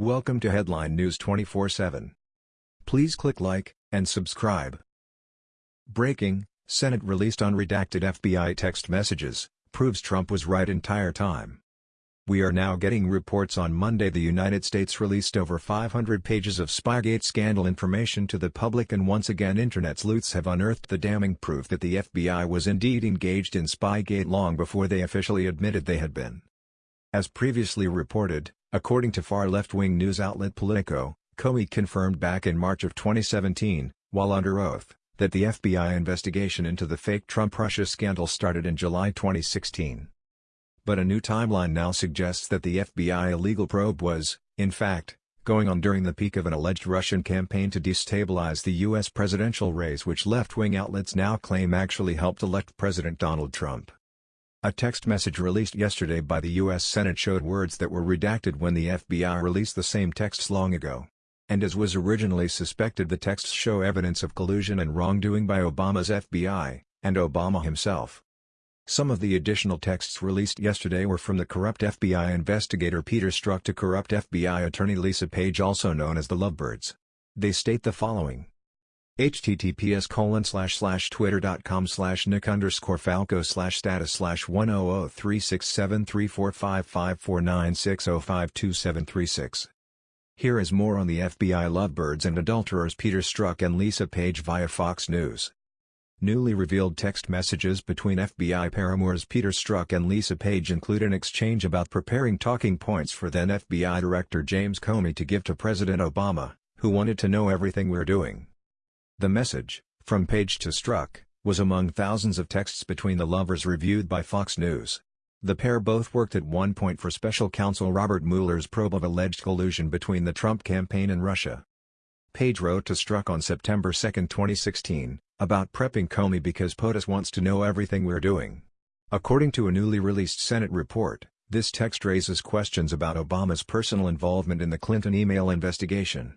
Welcome to Headline News 24/7. Please click like and subscribe. Breaking: Senate released unredacted FBI text messages, proves Trump was right entire time. We are now getting reports on Monday the United States released over 500 pages of Spygate scandal information to the public and once again Internet sleuths have unearthed the damning proof that the FBI was indeed engaged in Spygate long before they officially admitted they had been. As previously reported, According to far left-wing news outlet Politico, Comey confirmed back in March of 2017, while under oath, that the FBI investigation into the fake Trump-Russia scandal started in July 2016. But a new timeline now suggests that the FBI illegal probe was, in fact, going on during the peak of an alleged Russian campaign to destabilize the U.S. presidential race which left-wing outlets now claim actually helped elect President Donald Trump. A text message released yesterday by the U.S. Senate showed words that were redacted when the FBI released the same texts long ago. And as was originally suspected the texts show evidence of collusion and wrongdoing by Obama's FBI, and Obama himself. Some of the additional texts released yesterday were from the corrupt FBI investigator Peter Strzok to corrupt FBI attorney Lisa Page also known as the Lovebirds. They state the following https colon slash slash twitter.com slash nick underscore falco slash status slash 1003673455496052736. Here is more on the FBI lovebirds and adulterers Peter Strzok and Lisa Page via Fox News. Newly revealed text messages between FBI paramours Peter Strzok and Lisa Page include an exchange about preparing talking points for then FBI Director James Comey to give to President Obama, who wanted to know everything we're doing. The message, from Page to Strzok, was among thousands of texts between the lovers reviewed by Fox News. The pair both worked at one point for special counsel Robert Mueller's probe of alleged collusion between the Trump campaign and Russia. Page wrote to Strzok on September 2, 2016, about prepping Comey because POTUS wants to know everything we're doing. According to a newly released Senate report, this text raises questions about Obama's personal involvement in the Clinton email investigation.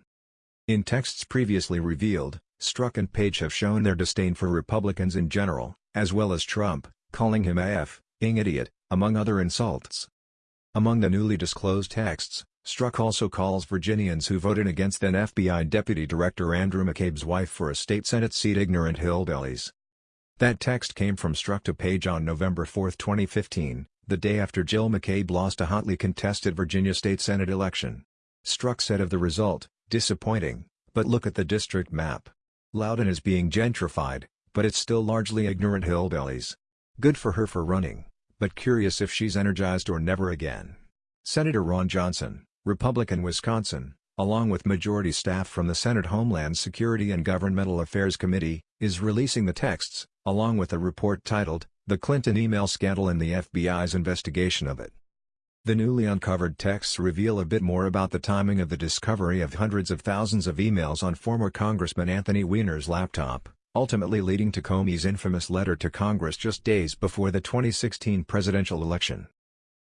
In texts previously revealed, Strzok and Page have shown their disdain for Republicans in general, as well as Trump, calling him a f-ing idiot, among other insults. Among the newly disclosed texts, Strzok also calls Virginians who voted against then FBI Deputy Director Andrew McCabe's wife for a state Senate seat ignorant hillbillies. That text came from Strzok to Page on November 4, 2015, the day after Jill McCabe lost a hotly contested Virginia state Senate election. Strzok said of the result, disappointing, but look at the district map. Loudoun is being gentrified, but it's still largely ignorant hillbillies. Good for her for running, but curious if she's energized or never again. Senator Ron Johnson, Republican Wisconsin, along with majority staff from the Senate Homeland Security and Governmental Affairs Committee, is releasing the texts, along with a report titled, The Clinton Email Scandal and the FBI's Investigation of It. The newly uncovered texts reveal a bit more about the timing of the discovery of hundreds of thousands of emails on former Congressman Anthony Weiner's laptop, ultimately leading to Comey's infamous letter to Congress just days before the 2016 presidential election.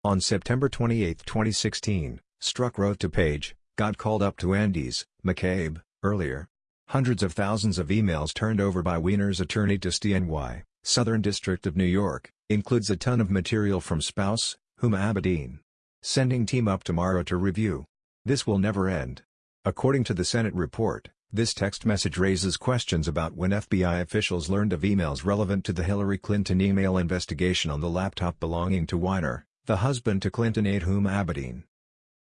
On September 28, 2016, Strzok wrote to Page, got called up to Andy's, McCabe, earlier. Hundreds of thousands of emails turned over by Weiner's attorney to SDNY, Southern District of New York, includes a ton of material from spouse, Huma Abedin. Sending team up tomorrow to review. This will never end. According to the Senate report, this text message raises questions about when FBI officials learned of emails relevant to the Hillary Clinton email investigation on the laptop belonging to Weiner, the husband to Clinton aide Huma Abedin.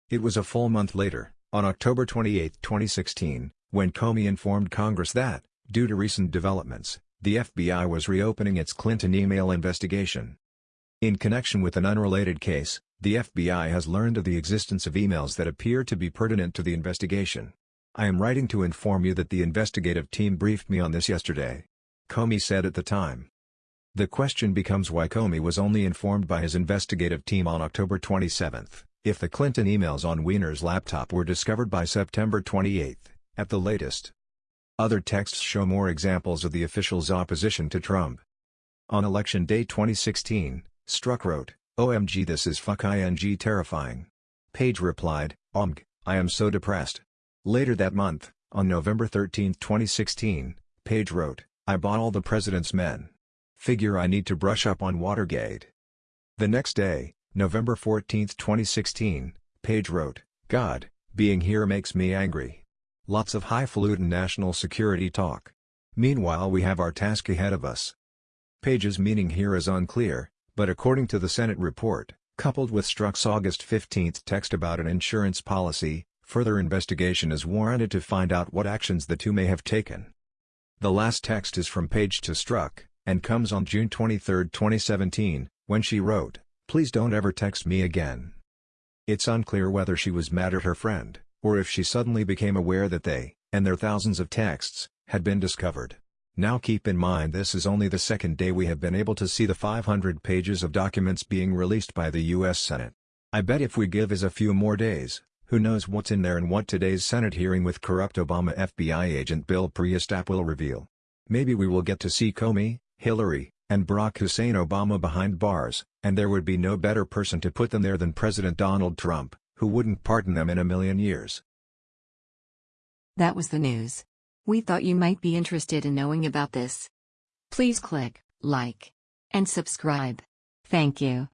It was a full month later, on October 28, 2016, when Comey informed Congress that, due to recent developments, the FBI was reopening its Clinton email investigation. In connection with an unrelated case, the FBI has learned of the existence of emails that appear to be pertinent to the investigation. I am writing to inform you that the investigative team briefed me on this yesterday. Comey said at the time. The question becomes why Comey was only informed by his investigative team on October 27, if the Clinton emails on Weiner's laptop were discovered by September 28, at the latest. Other texts show more examples of the official's opposition to Trump. On election day 2016, Strzok wrote, OMG this is fuck ing terrifying. Page replied, OMG, I am so depressed. Later that month, on November 13, 2016, Page wrote, I bought all the president's men. Figure I need to brush up on Watergate. The next day, November 14, 2016, Page wrote, God, Being here makes me angry. Lots of highfalutin national security talk. Meanwhile we have our task ahead of us. Page's meaning here is unclear, but according to the Senate report, coupled with Strzok's August 15 text about an insurance policy, further investigation is warranted to find out what actions the two may have taken. The last text is from Page to Strzok, and comes on June 23, 2017, when she wrote, Please don't ever text me again. It's unclear whether she was mad at her friend, or if she suddenly became aware that they, and their thousands of texts, had been discovered. Now keep in mind this is only the second day we have been able to see the 500 pages of documents being released by the U.S. Senate. I bet if we give us a few more days, who knows what's in there and what today's Senate hearing with corrupt Obama FBI agent Bill Priestap will reveal. Maybe we will get to see Comey, Hillary, and Barack Hussein Obama behind bars, and there would be no better person to put them there than President Donald Trump, who wouldn't pardon them in a million years. That was the news. We thought you might be interested in knowing about this. Please click like and subscribe. Thank you.